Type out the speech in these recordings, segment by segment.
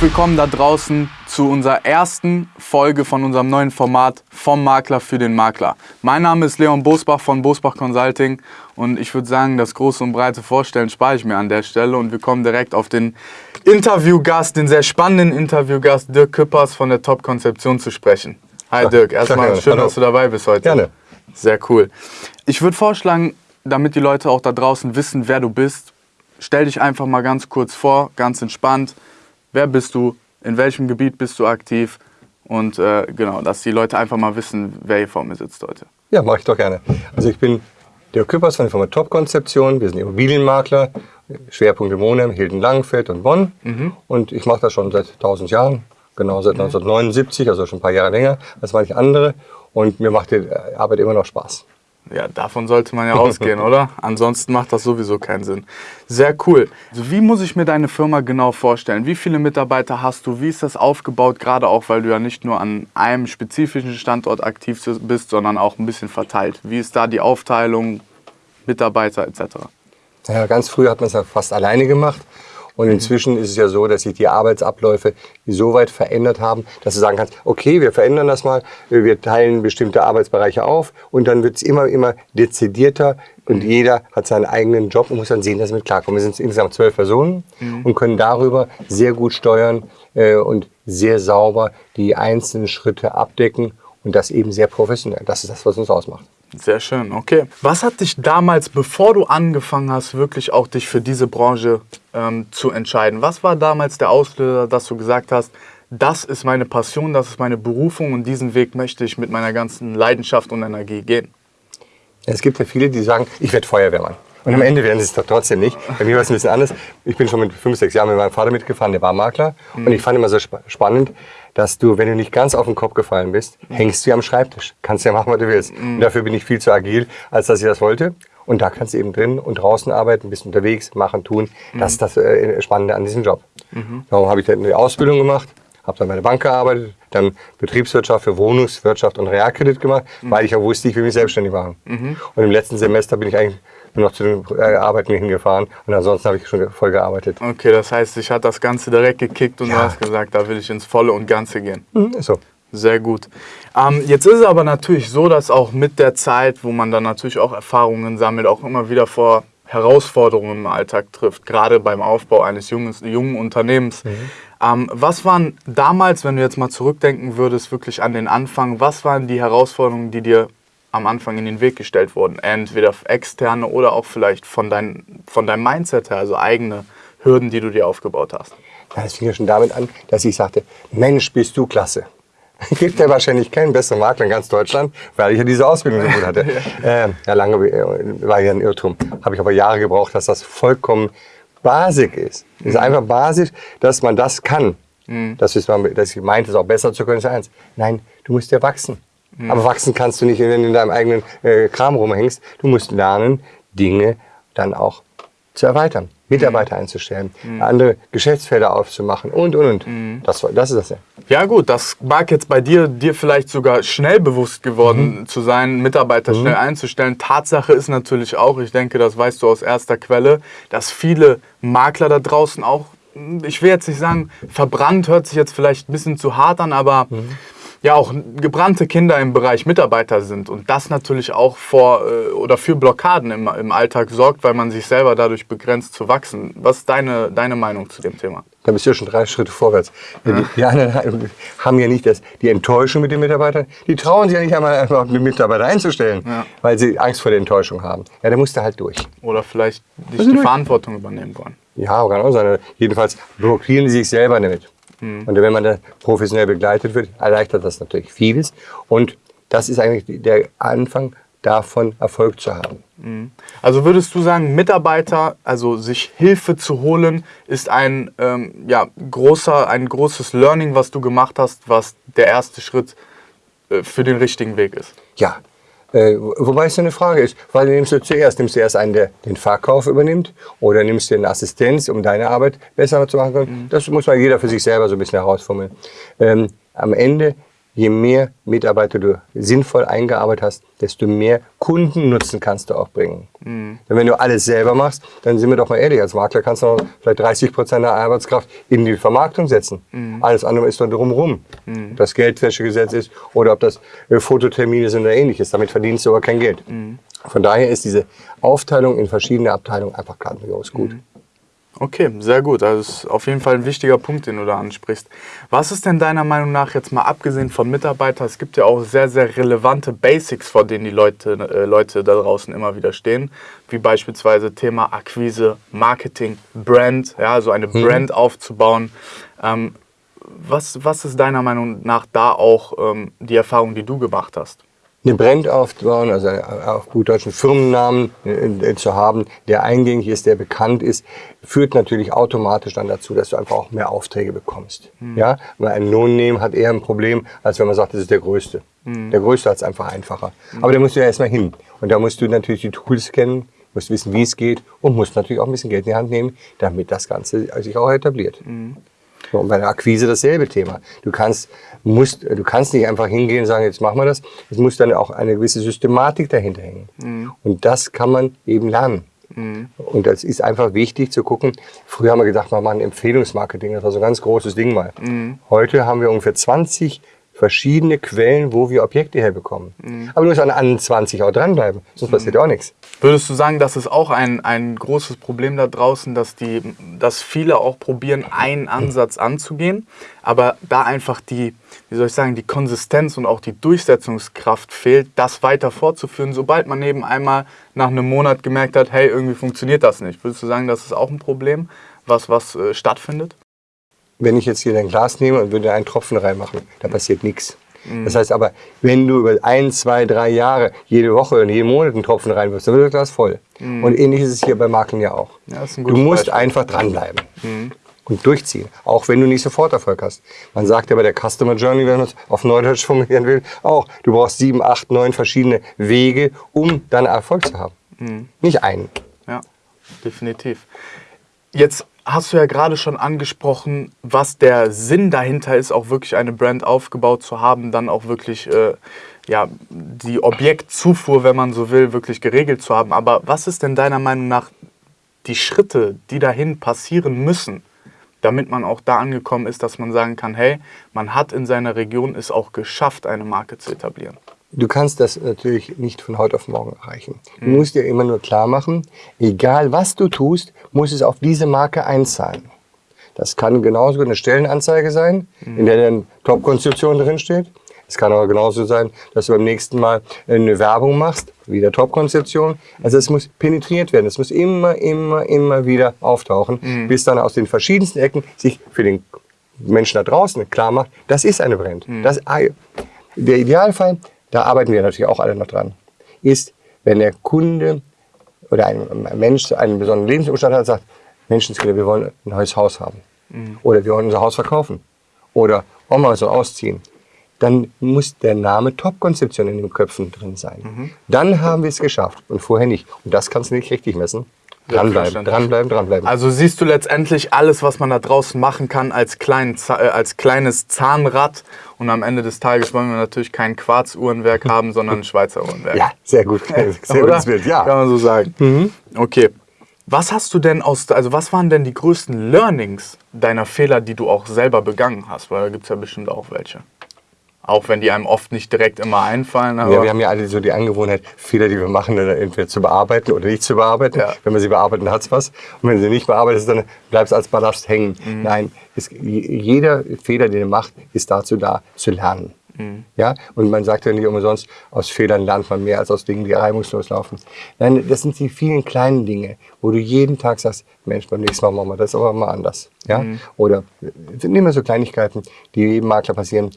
Herzlich willkommen da draußen zu unserer ersten Folge von unserem neuen Format vom Makler für den Makler. Mein Name ist Leon Bosbach von Bosbach Consulting und ich würde sagen, das große und breite Vorstellen spare ich mir an der Stelle und wir kommen direkt auf den Interviewgast, den sehr spannenden Interviewgast Dirk Küppers von der Top Konzeption zu sprechen. Hi Dirk, erstmal schön, dass du dabei bist heute. Gerne. Sehr cool. Ich würde vorschlagen, damit die Leute auch da draußen wissen, wer du bist, stell dich einfach mal ganz kurz vor, ganz entspannt. Wer bist du? In welchem Gebiet bist du aktiv? Und äh, genau, dass die Leute einfach mal wissen, wer hier vor mir sitzt heute. Ja, mache ich doch gerne. Also ich bin Dirk Küppers von der Firma Top Konzeption. Wir sind Immobilienmakler, Schwerpunkt in Wohnheim, Hilden Langenfeld und Bonn. Mhm. Und ich mache das schon seit 1000 Jahren, genau seit 1979, also schon ein paar Jahre länger als manche andere. Und mir macht die Arbeit immer noch Spaß. Ja, davon sollte man ja ausgehen, oder? Ansonsten macht das sowieso keinen Sinn. Sehr cool. Also wie muss ich mir deine Firma genau vorstellen? Wie viele Mitarbeiter hast du? Wie ist das aufgebaut? Gerade auch, weil du ja nicht nur an einem spezifischen Standort aktiv bist, sondern auch ein bisschen verteilt. Wie ist da die Aufteilung, Mitarbeiter etc.? Ja, ganz früh hat man es ja fast alleine gemacht. Und inzwischen ist es ja so, dass sich die Arbeitsabläufe so weit verändert haben, dass du sagen kannst, okay, wir verändern das mal, wir teilen bestimmte Arbeitsbereiche auf und dann wird es immer, immer dezidierter und jeder hat seinen eigenen Job und muss dann sehen, dass er mit klarkommt. Wir sind insgesamt zwölf Personen mhm. und können darüber sehr gut steuern äh, und sehr sauber die einzelnen Schritte abdecken und das eben sehr professionell. Das ist das, was uns ausmacht. Sehr schön, okay. Was hat dich damals, bevor du angefangen hast, wirklich auch dich für diese Branche ähm, zu entscheiden? Was war damals der Auslöser, dass du gesagt hast, das ist meine Passion, das ist meine Berufung und diesen Weg möchte ich mit meiner ganzen Leidenschaft und Energie gehen? Es gibt ja viele, die sagen, ich werde Feuerwehrmann. Und am Ende werden sie es doch trotzdem nicht. Bei mir war es ein bisschen anders. Ich bin schon mit fünf, sechs Jahren mit meinem Vater mitgefahren, der war Makler. Mhm. Und ich fand immer so sp spannend, dass du, wenn du nicht ganz auf den Kopf gefallen bist, mhm. hängst du am Schreibtisch. Kannst ja machen, was du willst. Mhm. Und dafür bin ich viel zu agil, als dass ich das wollte. Und da kannst du eben drin und draußen arbeiten, bist unterwegs, machen, tun. Das ist das äh, Spannende an diesem Job. Mhm. Darum habe ich dann eine Ausbildung gemacht, habe dann bei der Bank gearbeitet, dann Betriebswirtschaft für Wohnungswirtschaft und Realkredit gemacht, mhm. weil ich ja wusste, ich will mich selbstständig machen. Mhm. Und im letzten Semester bin ich eigentlich nur noch zu den äh, Arbeiten hingefahren und ansonsten habe ich schon voll gearbeitet. Okay, das heißt, ich hat das Ganze direkt gekickt und ja. du hast gesagt, da will ich ins Volle und Ganze gehen. Mhm, ist so. Sehr gut. Ähm, jetzt ist es aber natürlich so, dass auch mit der Zeit, wo man dann natürlich auch Erfahrungen sammelt, auch immer wieder vor Herausforderungen im Alltag trifft, gerade beim Aufbau eines jungen, jungen Unternehmens. Mhm. Ähm, was waren damals, wenn du jetzt mal zurückdenken würdest, wirklich an den Anfang, was waren die Herausforderungen, die dir am Anfang in den Weg gestellt wurden. Entweder externe oder auch vielleicht von, dein, von deinem Mindset her, also eigene Hürden, die du dir aufgebaut hast. Das fing ja schon damit an, dass ich sagte, Mensch, bist du klasse. Gibt ja wahrscheinlich keinen besseren Makler in ganz Deutschland, weil ich ja diese Ausbildung so gut hatte. ja. Äh, ja, lange war ja ein Irrtum. Habe ich aber Jahre gebraucht, dass das vollkommen basic ist. Es ist mhm. einfach basisch, dass man das kann. Mhm. Das ist, dass ich meinte, es auch besser zu können, ist eins. Nein, du musst ja wachsen. Mhm. Aber wachsen kannst du nicht, wenn du in deinem eigenen äh, Kram rumhängst. Du musst lernen, Dinge dann auch zu erweitern, Mitarbeiter mhm. einzustellen, mhm. andere Geschäftsfelder aufzumachen und, und, und. Mhm. Das, das ist das ja. Ja gut, das mag jetzt bei dir, dir vielleicht sogar schnell bewusst geworden mhm. zu sein, Mitarbeiter schnell mhm. einzustellen. Tatsache ist natürlich auch, ich denke, das weißt du aus erster Quelle, dass viele Makler da draußen auch, ich will jetzt nicht sagen, verbrannt hört sich jetzt vielleicht ein bisschen zu hart an, aber Mhm ja auch gebrannte Kinder im Bereich Mitarbeiter sind und das natürlich auch vor äh, oder für Blockaden im, im Alltag sorgt, weil man sich selber dadurch begrenzt zu wachsen. Was ist deine, deine Meinung zu dem Thema? Da bist du ja schon drei Schritte vorwärts. Ja. Die, die, anderen haben ja nicht das, die Enttäuschung mit den Mitarbeitern. Die trauen sich ja nicht einmal, einfach die Mitarbeiter einzustellen, ja. weil sie Angst vor der Enttäuschung haben. Ja, da musst du halt durch. Oder vielleicht nicht die durch. Verantwortung übernehmen wollen. Ja, kann auch sein. Jedenfalls blockieren sie sich selber damit. Mhm. Und wenn man da professionell begleitet wird, erleichtert das natürlich vieles. Und das ist eigentlich der Anfang davon, Erfolg zu haben. Mhm. Also würdest du sagen, Mitarbeiter, also sich Hilfe zu holen, ist ein, ähm, ja, großer, ein großes Learning, was du gemacht hast, was der erste Schritt äh, für den richtigen Weg ist? Ja, äh, wobei es eine Frage ist, weil nimmst du zuerst? Nimmst du erst einen, der den Verkauf übernimmt oder nimmst du eine Assistenz, um deine Arbeit besser zu machen? Mhm. Das muss mal jeder für sich selber so ein bisschen herausfummeln. Ähm, am Ende je mehr Mitarbeiter du sinnvoll eingearbeitet hast, desto mehr Kundennutzen kannst du auch bringen. Mhm. Denn wenn du alles selber machst, dann sind wir doch mal ehrlich, als Makler kannst du noch vielleicht 30 Prozent der Arbeitskraft in die Vermarktung setzen. Mhm. Alles andere ist dann drumherum. Mhm. Ob das Geldwäschegesetz ist oder ob das äh, Fototermine sind oder ähnliches. Damit verdienst du aber kein Geld. Mhm. Von daher ist diese Aufteilung in verschiedene Abteilungen einfach grandios gut. Mhm. Okay, sehr gut. Also das ist auf jeden Fall ein wichtiger Punkt, den du da ansprichst. Was ist denn deiner Meinung nach jetzt mal abgesehen von Mitarbeitern, es gibt ja auch sehr, sehr relevante Basics, vor denen die Leute, äh, Leute da draußen immer wieder stehen, wie beispielsweise Thema Akquise, Marketing, Brand, ja, also eine mhm. Brand aufzubauen. Ähm, was, was ist deiner Meinung nach da auch ähm, die Erfahrung, die du gemacht hast? Eine Brand aufzubauen, also auf gut deutschen Firmennamen äh, zu haben, der eingängig ist, der bekannt ist, führt natürlich automatisch dann dazu, dass du einfach auch mehr Aufträge bekommst. Mhm. Ja, weil ein No-Name hat eher ein Problem, als wenn man sagt, das ist der Größte. Mhm. Der Größte hat es einfach einfacher. Mhm. Aber da musst du ja erstmal hin. Und da musst du natürlich die Tools kennen, musst wissen, wie es geht und musst natürlich auch ein bisschen Geld in die Hand nehmen, damit das Ganze sich auch etabliert. Und bei der Akquise dasselbe Thema. Du kannst, musst, du kannst nicht einfach hingehen und sagen, jetzt machen wir das. Es muss dann auch eine gewisse Systematik dahinter hängen. Mhm. Und das kann man eben lernen. Mhm. Und das ist einfach wichtig zu gucken. Früher haben wir gedacht, wir machen Empfehlungsmarketing. Das war so ein ganz großes Ding mal. Mhm. Heute haben wir ungefähr 20 verschiedene Quellen, wo wir Objekte herbekommen. Mhm. Aber du musst an anderen 20 auch dranbleiben, sonst mhm. passiert auch nichts. Würdest du sagen, das ist auch ein, ein großes Problem da draußen, dass, die, dass viele auch probieren, einen Ansatz anzugehen, aber da einfach die, wie soll ich sagen, die Konsistenz und auch die Durchsetzungskraft fehlt, das weiter fortzuführen, sobald man eben einmal nach einem Monat gemerkt hat, hey, irgendwie funktioniert das nicht. Würdest du sagen, das ist auch ein Problem, was, was äh, stattfindet? Wenn ich jetzt hier dein Glas nehme und würde einen Tropfen reinmachen, da passiert nichts. Mhm. Das heißt aber, wenn du über ein, zwei, drei Jahre jede Woche und jeden Monat einen Tropfen reinwirfst, dann wird das Glas voll. Mhm. Und ähnlich ist es hier bei Marken ja auch. Ja, du musst Beispiel. einfach dranbleiben. Mhm. Und durchziehen, auch wenn du nicht sofort Erfolg hast. Man sagt ja bei der Customer Journey, wenn man es auf Neudeutsch formulieren will, auch, du brauchst sieben, acht, neun verschiedene Wege, um dann Erfolg zu haben. Mhm. Nicht einen. Ja, definitiv. Jetzt hast du ja gerade schon angesprochen, was der Sinn dahinter ist, auch wirklich eine Brand aufgebaut zu haben, dann auch wirklich äh, ja, die Objektzufuhr, wenn man so will, wirklich geregelt zu haben. Aber was ist denn deiner Meinung nach die Schritte, die dahin passieren müssen, damit man auch da angekommen ist, dass man sagen kann, hey, man hat in seiner Region es auch geschafft, eine Marke zu etablieren? Du kannst das natürlich nicht von heute auf morgen erreichen. Du mhm. musst dir immer nur klar machen, egal was du tust, muss es auf diese Marke einzahlen. Das kann genauso eine Stellenanzeige sein, mhm. in der dann Top-Konstruktion drinsteht. Es kann aber genauso sein, dass du beim nächsten Mal eine Werbung machst, wieder Top-Konzeption. Also es muss penetriert werden. Es muss immer, immer, immer wieder auftauchen, mhm. bis dann aus den verschiedensten Ecken sich für den Menschen da draußen klar macht, das ist eine Brand. Mhm. Das, der Idealfall, da arbeiten wir natürlich auch alle noch dran, ist, wenn der Kunde oder ein Mensch einen besonderen Lebensumstand hat und sagt, Menschenskinder, wir wollen ein neues Haus haben. Mhm. Oder wir wollen unser Haus verkaufen. Oder wollen wir so ausziehen. Dann muss der Name Top-Konzeption in den Köpfen drin sein. Mhm. Dann haben wir es geschafft und vorher nicht. Und das kannst du nicht richtig messen. Dranbleiben, dranbleiben, dranbleiben. Also siehst du letztendlich alles, was man da draußen machen kann, als, klein, äh, als kleines Zahnrad. Und am Ende des Tages wollen wir natürlich kein Quarzuhrenwerk haben, sondern ein Schweizer Uhrenwerk. Ja, sehr gut. Sehr gutes Bild, ja. Kann man so sagen. Mhm. Okay. Was hast du denn aus, also was waren denn die größten Learnings deiner Fehler, die du auch selber begangen hast? Weil da gibt es ja bestimmt auch welche. Auch wenn die einem oft nicht direkt immer einfallen. ja, wir haben ja alle so die Angewohnheit, Fehler, die wir machen, entweder zu bearbeiten oder nicht zu bearbeiten. Ja. Wenn wir sie bearbeiten, hat es was. Und wenn sie nicht bearbeitet ist, dann bleibt es als Ballast hängen. Mhm. Nein, es, jeder Fehler, den du machst, ist dazu da, zu lernen. Mhm. Ja? Und man sagt ja nicht umsonst, aus Fehlern lernt man mehr als aus Dingen, die reibungslos laufen. Nein, das sind die vielen kleinen Dinge, wo du jeden Tag sagst, Mensch, beim nächsten Mal machen wir das aber mal anders. Ja? Mhm. Oder sind immer so Kleinigkeiten, die jedem Makler passieren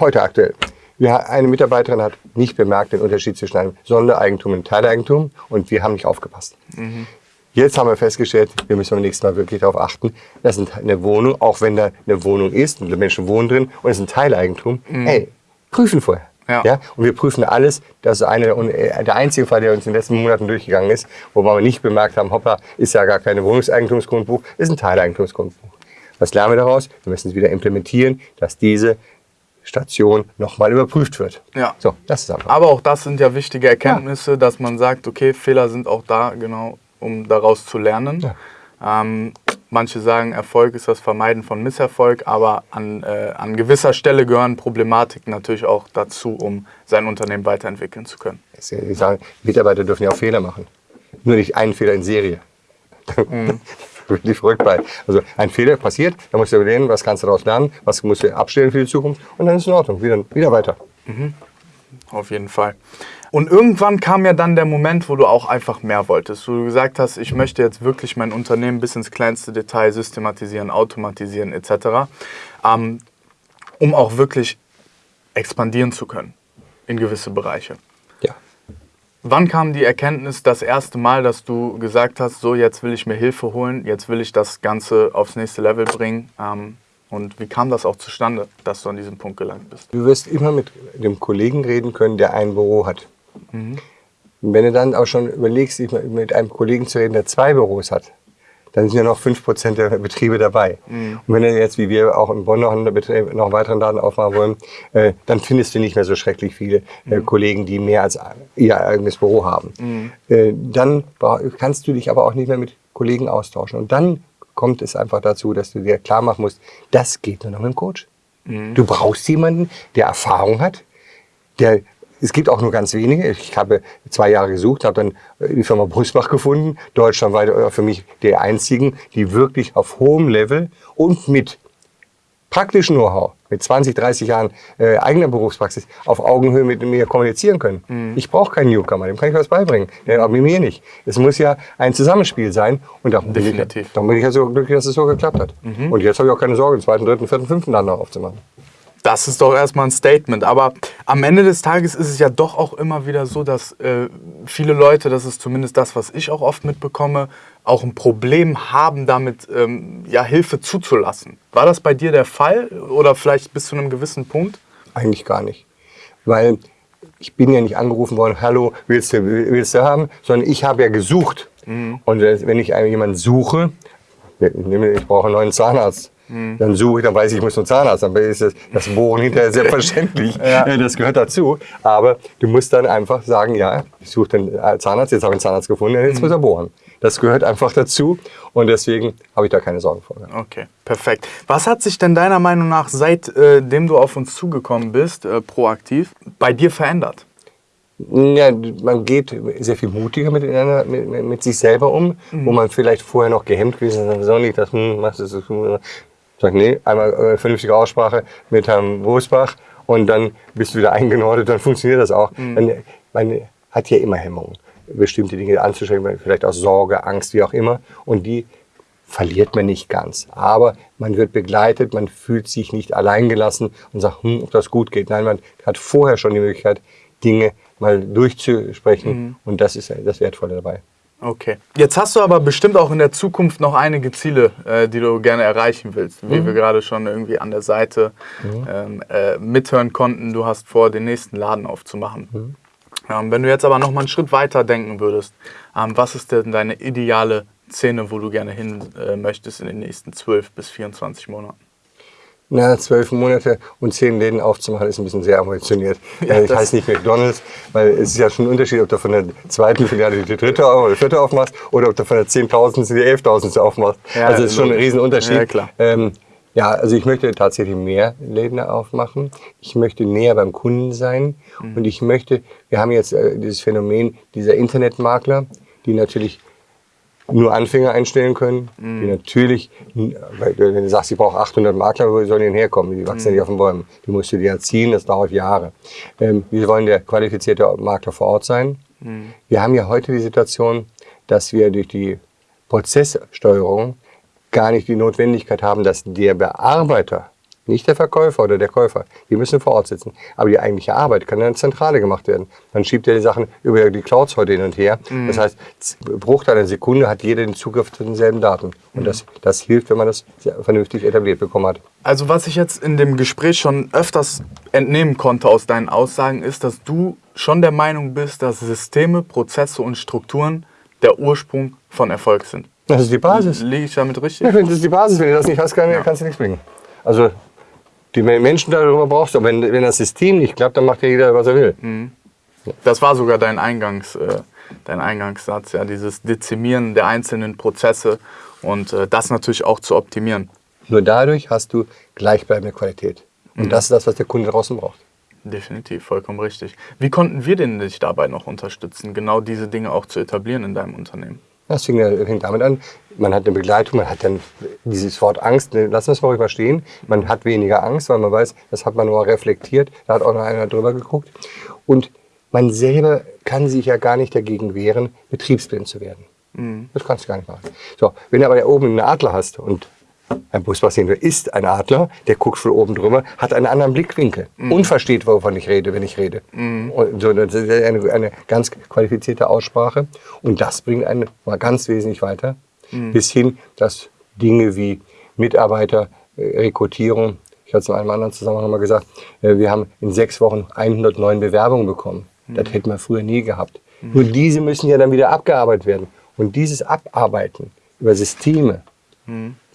heute aktuell. Wir, eine Mitarbeiterin hat nicht bemerkt den Unterschied zwischen einem Sondereigentum und Teileigentum und wir haben nicht aufgepasst. Mhm. Jetzt haben wir festgestellt, wir müssen beim nächsten Mal wirklich darauf achten, dass eine Wohnung, auch wenn da eine Wohnung ist und die Menschen wohnen drin und es ist ein Teileigentum, mhm. hey, prüfen vorher. Ja. ja. Und wir prüfen alles. Das ist eine, äh, der einzige Fall, der uns in den letzten Monaten durchgegangen ist, wo wir nicht bemerkt haben, hoppla, ist ja gar keine Wohnungseigentumsgrundbuch, ist ein Teileigentumsgrundbuch. Was lernen wir daraus? Wir müssen es wieder implementieren, dass diese Station nochmal überprüft wird. Ja. So, das ist einfach. Aber auch das sind ja wichtige Erkenntnisse, dass man sagt, okay, Fehler sind auch da, genau, um daraus zu lernen. Ja. Ähm, manche sagen, Erfolg ist das Vermeiden von Misserfolg, aber an, äh, an gewisser Stelle gehören Problematiken natürlich auch dazu, um sein Unternehmen weiterentwickeln zu können. Ich sage, Mitarbeiter dürfen ja auch Fehler machen. Nur nicht einen Fehler in Serie. Mhm. Wirklich verrückt bei. Also ein Fehler passiert, da musst du überlegen, was kannst du daraus lernen, was musst du abstellen für die Zukunft und dann ist es in Ordnung, wieder, wieder weiter. Auf jeden Fall. Und irgendwann kam ja dann der Moment, wo du auch einfach mehr wolltest, wo du gesagt hast, ich möchte jetzt wirklich mein Unternehmen bis ins kleinste Detail systematisieren, automatisieren etc., ähm, um auch wirklich expandieren zu können in gewisse Bereiche. Wann kam die Erkenntnis das erste Mal, dass du gesagt hast, so jetzt will ich mir Hilfe holen, jetzt will ich das Ganze aufs nächste Level bringen? Ähm, und wie kam das auch zustande, dass du an diesem Punkt gelangt bist? Du wirst immer mit dem Kollegen reden können, der ein Büro hat. Und wenn du dann auch schon überlegst, mit einem Kollegen zu reden, der zwei Büros hat, dann sind ja noch 5% der Betriebe dabei. Und wenn du jetzt, wie wir auch in Bonn noch einen, Betrieb, noch einen weiteren Laden aufmachen wollen, äh, dann findest du nicht mehr so schrecklich viele äh, Kollegen, die mehr als ihr eigenes Büro haben. Äh, dann kannst du dich aber auch nicht mehr mit Kollegen austauschen. Und dann kommt es einfach dazu, dass du dir klar machen musst, das geht nur noch mit dem Coach. Du brauchst jemanden, der Erfahrung hat, der es gibt auch nur ganz wenige. Ich habe zwei Jahre gesucht, habe dann die Firma Brusbach gefunden, deutschlandweit äh, für mich der einzigen, die wirklich auf hohem Level und mit praktischen Know-how, mit 20, 30 Jahren äh, eigener Berufspraxis auf Augenhöhe mit mir kommunizieren können. Ich brauche keinen Newcomer, dem kann ich was beibringen, der, aber mir nicht. Es muss ja ein Zusammenspiel sein und darum bin, ich, darum bin ich ja so glücklich, dass es so geklappt hat. Und jetzt habe ich auch keine Sorge, den zweiten, dritten, vierten, fünften Laden noch aufzumachen. Das ist doch erstmal ein Statement. Aber am Ende des Tages ist es ja doch auch immer wieder so, dass äh, viele Leute, das ist zumindest das, was ich auch oft mitbekomme, auch ein Problem haben, damit ähm, ja, Hilfe zuzulassen. War das bei dir der Fall oder vielleicht bis zu einem gewissen Punkt? Eigentlich gar nicht. Weil ich bin ja nicht angerufen worden, hallo, willst du, willst du haben, sondern ich habe ja gesucht. Und wenn ich jemanden suche, ich brauche einen neuen Zahnarzt, dann suche ich, dann weiß ich, ich muss einen Zahnarzt, dann ist das, das Bohren hinterher selbstverständlich, Äh, das gehört dazu. Aber du musst dann einfach sagen, ja, ich suche den Zahnarzt, jetzt habe ich einen Zahnarzt gefunden, jetzt muss er bohren. Das gehört einfach dazu und deswegen habe ich da keine Sorgen vor. Okay, perfekt. Was hat sich denn deiner Meinung nach, seitdem äh, du auf uns zugekommen bist, äh, proaktiv, bei dir verändert? Ja, man geht sehr viel mutiger mit, mit, mit sich selber um, wo man vielleicht vorher noch gehemmt gewesen ist, so nicht, das hm, machst du das. Sag, nee, einmal äh, vernünftige Aussprache mit Herrn Wosbach und dann bist du wieder eingenordet, dann funktioniert das auch. Man, man hat ja immer Hemmungen, bestimmte Dinge anzustrengen, vielleicht aus Sorge, Angst, wie auch immer. Und die verliert man nicht ganz. Aber man wird begleitet, man fühlt sich nicht alleingelassen und sagt, hm, ob das gut geht. Nein, man hat vorher schon die Möglichkeit, Dinge mal durchzusprechen und das ist das Wertvolle dabei. Okay. Jetzt hast du aber bestimmt auch in der Zukunft noch einige Ziele, äh, die du gerne erreichen willst. Wie wir gerade schon irgendwie an der Seite ähm, äh, mithören konnten, du hast vor, den nächsten Laden aufzumachen. Ähm, wenn du jetzt aber noch mal einen Schritt weiter denken würdest, ähm, was ist denn deine ideale Szene, wo du gerne hin äh, möchtest in den nächsten 12 bis 24 Monaten? Na, zwölf Monate und zehn Läden aufzumachen, ist ein bisschen sehr ambitioniert. Ja, Ja, ich das- heiße nicht McDonalds, weil es ist ja schon ein Unterschied, ob du von der zweiten Filiale die dritte oder vierte aufmachst oder ob du von der zehntausendste die elftausendste aufmachst. Ja, also es ist schon ein. Riesenunterschied. Ja, klar. Ähm, ja, also ich möchte tatsächlich mehr Läden aufmachen. Ich möchte näher beim Kunden sein Mhm. und ich möchte, wir haben jetzt äh, dieses Phänomen dieser Internetmakler, die natürlich nur Anfänger einstellen können, Mhm. die natürlich, weil du wenn du sagst, ich brauche 800 Makler, wo sollen die denn herkommen? Die wachsen ja nicht auf den Bäumen. Die musst du dir erziehen, das dauert Jahre. Ähm, wir wollen der qualifizierte Makler vor Ort sein. Wir haben ja heute die Situation, dass wir durch die Prozesssteuerung gar nicht die Notwendigkeit haben, dass der Bearbeiter, nicht der Verkäufer oder der Käufer, die müssen vor Ort sitzen. Aber die eigentliche Arbeit kann in der Zentrale gemacht werden. Man schiebt ja die Sachen über die Clouds heute hin und her. Das heißt, Bruchteil einer Sekunde hat jeder den Zugriff zu denselben Daten. Und das, das hilft, wenn man das vernünftig etabliert bekommen hat. Also was ich jetzt in dem Gespräch schon öfters entnehmen konnte aus deinen Aussagen, ist, dass du schon der Meinung bist, dass Systeme, Prozesse und Strukturen der Ursprung von Erfolg sind. Das ist die Basis. Liege ich damit richtig? Ja, das ist die Basis. Wenn du das nicht hast, kann, kannst du nichts bringen. Also Die Menschen darüber brauchst du. Aber wenn, wenn das System nicht klappt, dann macht ja jeder, was er will. Das war sogar dein, Eingangs, äh, dein Eingangssatz, ja, dieses Dezimieren der einzelnen Prozesse und äh, das natürlich auch zu optimieren. Nur dadurch hast du gleichbleibende Qualität. Und das ist das, was der Kunde draußen braucht. Definitiv, vollkommen richtig. Wie konnten wir denn dich dabei noch unterstützen, genau diese Dinge auch zu etablieren in deinem Unternehmen? Das fing, fing damit an, man hat eine Begleitung, man hat dann dieses Wort Angst, ne, lassen wir es mal ruhig stehen, man hat weniger Angst, weil man weiß, das hat man nur reflektiert, da hat auch noch einer drüber geguckt. Und man selber kann sich ja gar nicht dagegen wehren, betriebsblind zu werden. Das kannst du gar nicht machen. So, wenn du aber da oben einen Adler hast und ein Buspassierender ist ein Adler, der guckt von oben drüber, hat einen anderen Blickwinkel und versteht, wovon ich rede, wenn ich rede. Und so, das ist eine, eine ganz qualifizierte Aussprache. Und das bringt einen mal ganz wesentlich weiter. Bis hin, dass Dinge wie Mitarbeiter, äh, Rekrutierung, ich hatte es in einem anderen Zusammenhang mal gesagt, äh, wir haben in sechs Wochen 109 Bewerbungen bekommen. Das hätten wir früher nie gehabt. Nur diese müssen ja dann wieder abgearbeitet werden. Und dieses Abarbeiten über Systeme,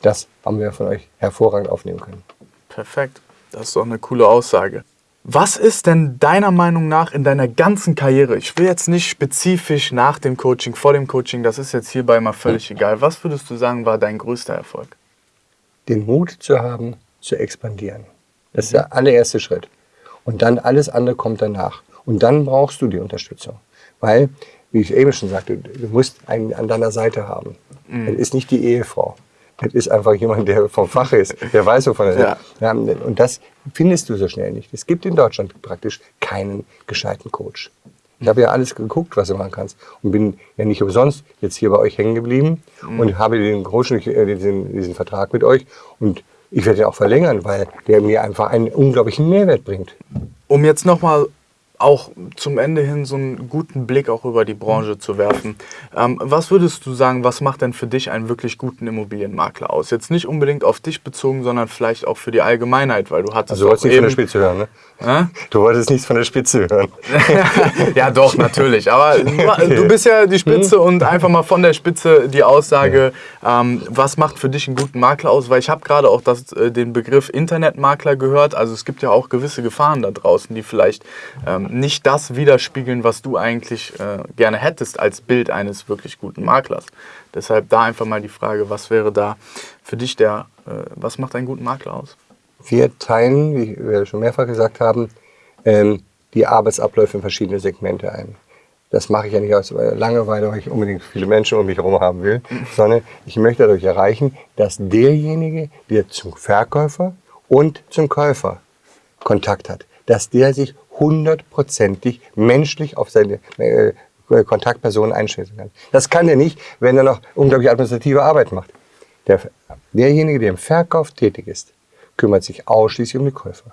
das haben wir von euch hervorragend aufnehmen können. Perfekt. Das ist doch eine coole Aussage. Was ist denn deiner Meinung nach in deiner ganzen Karriere? Ich will jetzt nicht spezifisch nach dem Coaching, vor dem Coaching, das ist jetzt hierbei mal völlig egal. Was würdest du sagen, war dein größter Erfolg? Den Mut zu haben, zu expandieren. Das ist der allererste Schritt. Und dann alles andere kommt danach. Und dann brauchst du die Unterstützung. Weil, wie ich eben schon sagte, du musst einen an deiner Seite haben. Das ist nicht die Ehefrau. Das ist einfach jemand, der vom Fach ist, der weiß, wovon er Ja. ja. Und das findest du so schnell nicht. Es gibt in Deutschland praktisch keinen gescheiten Coach. Ich habe ja alles geguckt, was du machen kannst. Und bin ja nicht umsonst jetzt hier bei euch hängen geblieben und habe den Coach, äh, diesen, diesen Vertrag mit euch. Und ich werde ihn auch verlängern, weil der mir einfach einen unglaublichen Mehrwert bringt. Um jetzt nochmal auch zum Ende hin so einen guten Blick auch über die Branche zu werfen. Ähm, was würdest du sagen, was macht denn für dich einen wirklich guten Immobilienmakler aus? Jetzt nicht unbedingt auf dich bezogen, sondern vielleicht auch für die Allgemeinheit, weil du hattest Also du wolltest auch nicht von der Spitze hören, ne? Hä? Du wolltest nichts von der Spitze hören. ja, doch, natürlich. Aber du bist ja die Spitze und einfach mal von der Spitze die Aussage, ähm, was macht für dich einen guten Makler aus? Weil ich habe gerade auch das, äh, den Begriff Internetmakler gehört. Also es gibt ja auch gewisse Gefahren da draußen, die vielleicht ähm, nicht das widerspiegeln, was du eigentlich äh, gerne hättest als Bild eines wirklich guten Maklers. Deshalb da einfach mal die Frage, was wäre da für dich der, äh, was macht einen guten Makler aus? Wir teilen, wie wir schon mehrfach gesagt haben, ähm, die Arbeitsabläufe in verschiedene Segmente ein. Das mache ich ja nicht aus Langeweile, weil ich unbedingt viele Menschen um mich herum haben will, sondern ich möchte dadurch erreichen, dass derjenige, der zum Verkäufer und zum Käufer Kontakt hat, dass der sich hundertprozentig menschlich auf seine äh, Kontaktperson einschätzen kann. Das kann er nicht, wenn er noch unglaublich administrative Arbeit macht. Der, derjenige, der im Verkauf tätig ist, kümmert sich ausschließlich um die Käufer.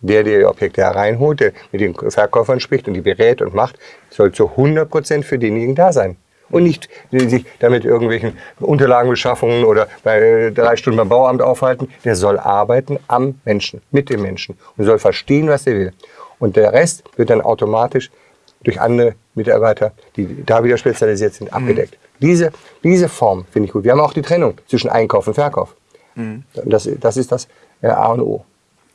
Der, der die Objekte hereinholt, der mit den Verkäufern spricht und die berät und macht, soll zu 100% für denjenigen da sein. Und nicht äh, sich damit irgendwelchen Unterlagenbeschaffungen oder bei äh, drei Stunden beim Bauamt aufhalten. Der soll arbeiten am Menschen, mit dem Menschen und soll verstehen, was er will. Und der Rest wird dann automatisch durch andere Mitarbeiter, die da wieder spezialisiert sind, abgedeckt. Diese, diese Form finde ich gut. Wir haben auch die Trennung zwischen Einkauf und Verkauf. Und Das, das ist das äh, A und O.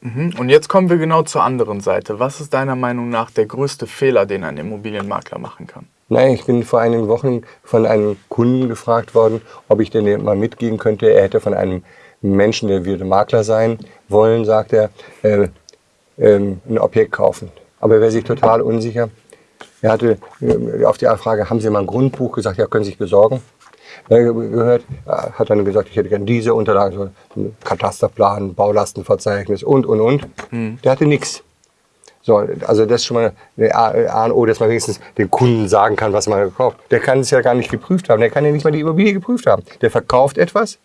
Mhm. Und jetzt kommen wir genau zur anderen Seite. Was ist deiner Meinung nach der größte Fehler, den ein Immobilienmakler machen kann? Nein, ich bin vor einigen Wochen von einem Kunden gefragt worden, ob ich denn mal mitgeben könnte. Er hätte von einem Menschen, der würde Makler sein wollen, sagt er, äh, ähm, ein Objekt kaufen. Aber er wäre sich total unsicher. Er hatte äh, auf die Frage, haben Sie mal ein Grundbuch gesagt, ja, können Sie sich besorgen. Er gehört, äh, hat dann gesagt, ich hätte gerne diese Unterlagen, so Katasterplan, Baulastenverzeichnis und, und, und. Der hatte nichts. So, also das ist schon mal eine A A und O, dass man wenigstens dem Kunden sagen kann, was man gekauft. Der kann es ja gar nicht geprüft haben. Der kann ja nicht mal die Immobilie geprüft haben. Der verkauft etwas,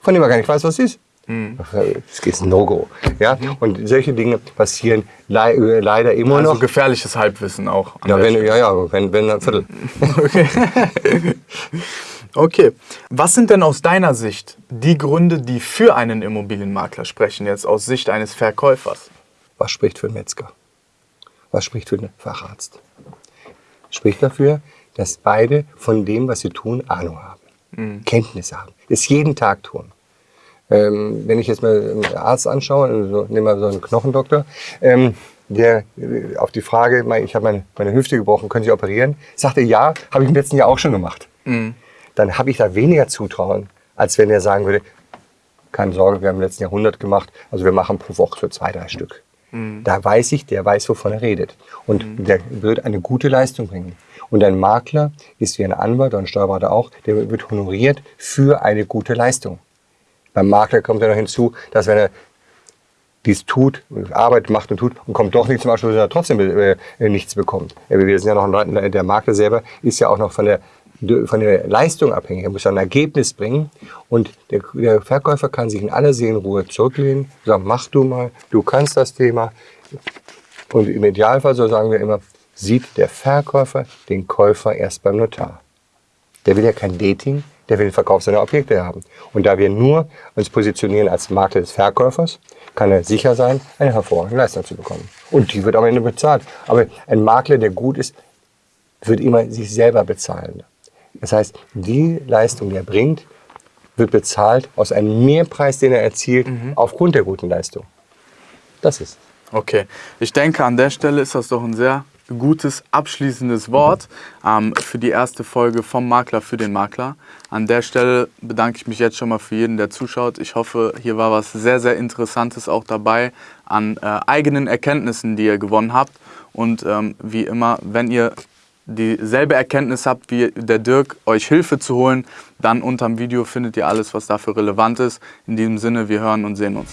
von dem er gar nicht weiß, was es ist. Das ist ein No-Go. Ja? Und solche Dinge passieren äh, leider immer Also noch. gefährliches Halbwissen auch. Ja, wenn, Stelle. ja, ja, wenn, wenn ein Viertel. Okay. okay. Was sind denn aus deiner Sicht die Gründe, die für einen Immobilienmakler sprechen, jetzt aus Sicht eines Verkäufers? Was spricht für einen Metzger? Was spricht für einen Facharzt? Spricht dafür, dass beide von dem, was sie tun, Ahnung haben, Kenntnisse haben, es jeden Tag tun. Ähm, wenn ich jetzt mal einen Arzt anschaue, also nehmen wir so einen Knochendoktor, ähm, der äh, auf die Frage, ich habe meine, meine Hüfte gebrochen, können Sie operieren? Sagte ja, habe ich im letzten Jahr auch schon gemacht. Mhm. Dann habe ich da weniger Zutrauen, als wenn er sagen würde, keine Sorge, wir haben im letzten Jahr 100 gemacht, also wir machen pro Woche so zwei, drei Stück. Mhm. Da weiß ich, der weiß, wovon er redet. Und mhm. der wird eine gute Leistung bringen. Und ein Makler ist wie ein Anwalt oder ein Steuerberater auch, der wird honoriert für eine gute Leistung. Beim Makler kommt ja noch hinzu, dass wenn er dies tut, Arbeit macht und tut und kommt doch nicht zum Abschluss, dass er trotzdem äh, nichts bekommt. Wir sind ja noch ein, der Makler selber ist ja auch noch von der von der Leistung abhängig. Er muss ein Ergebnis bringen und der, der Verkäufer kann sich in aller Seelenruhe zurücklehnen, sagen, mach du mal, du kannst das Thema. Und im Idealfall, so sagen wir immer, sieht der Verkäufer den Käufer erst beim Notar. Der will ja kein Dating, der will den Verkauf seiner Objekte haben. Und da wir nur uns positionieren als Makler des Verkäufers, kann er sicher sein, eine hervorragende Leistung zu bekommen. Und die wird am Ende bezahlt. Aber ein Makler, der gut ist, wird immer sich selber bezahlen. Das heißt, die Leistung, die er bringt, wird bezahlt aus einem Mehrpreis, den er erzielt, mhm. aufgrund der guten Leistung. Das ist. Okay, ich denke, an der Stelle ist das doch ein sehr gutes abschließendes Wort ähm, für die erste Folge vom Makler für den Makler. An der Stelle bedanke ich mich jetzt schon mal für jeden, der zuschaut. Ich hoffe, hier war was sehr, sehr Interessantes auch dabei an äh, eigenen Erkenntnissen, die ihr gewonnen habt. Und ähm, wie immer, wenn ihr dieselbe Erkenntnis habt wie der Dirk, euch Hilfe zu holen, dann unterm Video findet ihr alles, was dafür relevant ist. In diesem Sinne, wir hören und sehen uns.